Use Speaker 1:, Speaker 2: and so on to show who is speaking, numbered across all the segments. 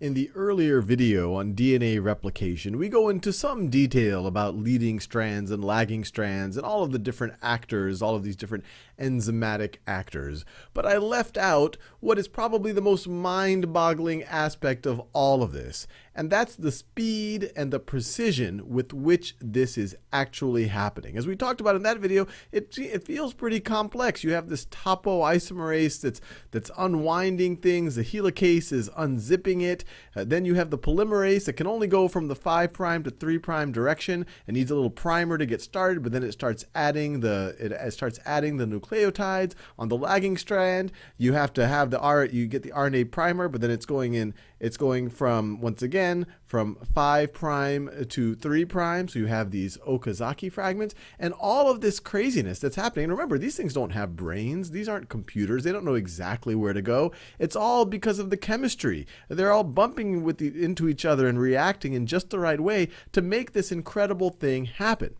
Speaker 1: In the earlier video on DNA replication, we go into some detail about leading strands and lagging strands and all of the different actors, all of these different enzymatic actors. But I left out what is probably the most mind-boggling aspect of all of this, and that's the speed and the precision with which this is actually happening. As we talked about in that video, it, it feels pretty complex. You have this topoisomerase that's, that's unwinding things, the helicase is unzipping it, uh, then you have the polymerase that can only go from the 5' to 3' direction It needs a little primer to get started, but then it starts adding the it starts adding the nucleotides on the lagging strand. You have to have the R you get the RNA primer, but then it's going in it's going from once again from 5 prime to 3 prime. So you have these Okazaki fragments and all of this craziness that's happening. And remember, these things don't have brains. These aren't computers. They don't know exactly where to go. It's all because of the chemistry. They're all bumping with the, into each other and reacting in just the right way to make this incredible thing happen.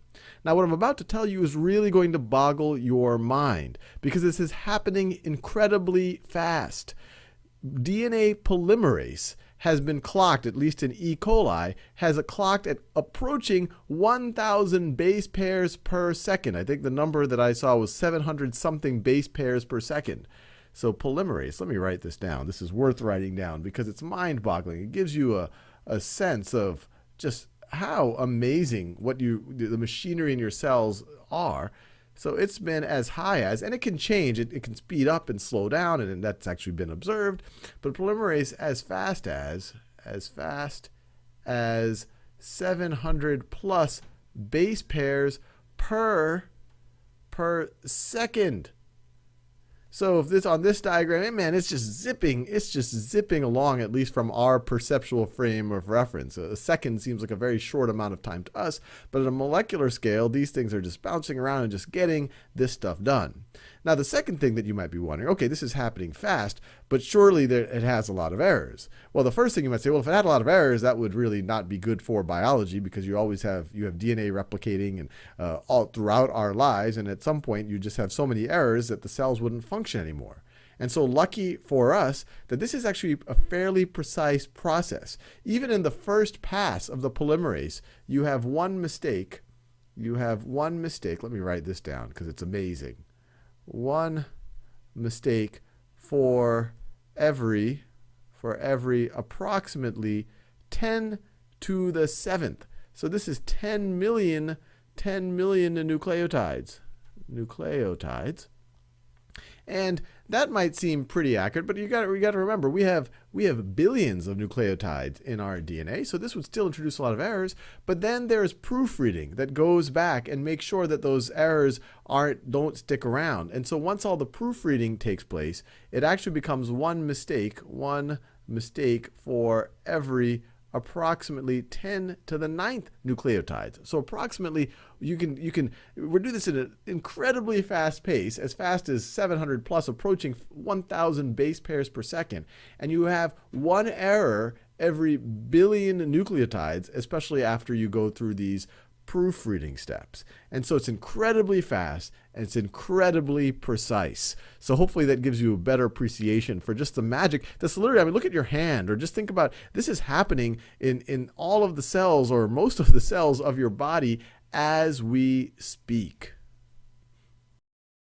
Speaker 1: Now, what I'm about to tell you is really going to boggle your mind because this is happening incredibly fast. DNA polymerase has been clocked, at least in E. coli, has a clocked at approaching 1,000 base pairs per second. I think the number that I saw was 700 something base pairs per second. So polymerase, let me write this down. This is worth writing down because it's mind-boggling. It gives you a, a sense of just how amazing what you the machinery in your cells are. So it's been as high as, and it can change, it, it can speed up and slow down, and, and that's actually been observed. But polymerase as fast as, as fast as 700 plus base pairs per, per second. So if this on this diagram, man, it's just zipping, it's just zipping along, at least from our perceptual frame of reference. A second seems like a very short amount of time to us, but at a molecular scale, these things are just bouncing around and just getting this stuff done. Now, the second thing that you might be wondering, okay, this is happening fast, but surely it has a lot of errors. Well, the first thing you might say, well, if it had a lot of errors, that would really not be good for biology because you always have you have DNA replicating and uh, all throughout our lives, and at some point you just have so many errors that the cells wouldn't function anymore. And so lucky for us that this is actually a fairly precise process. Even in the first pass of the polymerase, you have one mistake. You have one mistake. Let me write this down because it's amazing one mistake for every for every approximately 10 to the seventh. So this is 10 million 10 million nucleotides. Nucleotides. And that might seem pretty accurate, but you got we got to remember we have we have billions of nucleotides in our DNA, so this would still introduce a lot of errors. But then there's proofreading that goes back and makes sure that those errors aren't don't stick around. And so once all the proofreading takes place, it actually becomes one mistake, one mistake for every approximately 10 to the ninth nucleotides. So approximately you can you can we do this at an incredibly fast pace, as fast as 700 plus, approaching 1,000 base pairs per second, and you have one error every billion nucleotides, especially after you go through these proofreading steps. And so it's incredibly fast and it's incredibly precise. So hopefully that gives you a better appreciation for just the magic. That's literally, I mean, look at your hand or just think about this is happening in, in all of the cells or most of the cells of your body as we speak.